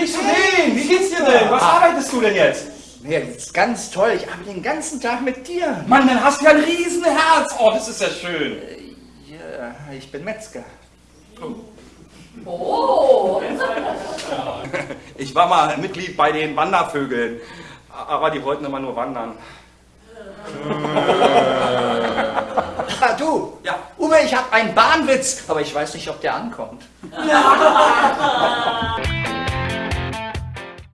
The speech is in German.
Wie geht's dir denn? Was ah. arbeitest du denn jetzt? Ja, das ist ganz toll. Ich arbeite den ganzen Tag mit dir. Mann, dann hast du ja ein Riesenherz. Oh, das ist ja schön. Äh, ja, ich bin Metzger. Oh. Ich war mal Mitglied bei den Wandervögeln, aber die wollten immer nur wandern. Ah, du. Ja. Uwe, ich habe einen Bahnwitz, aber ich weiß nicht, ob der ankommt.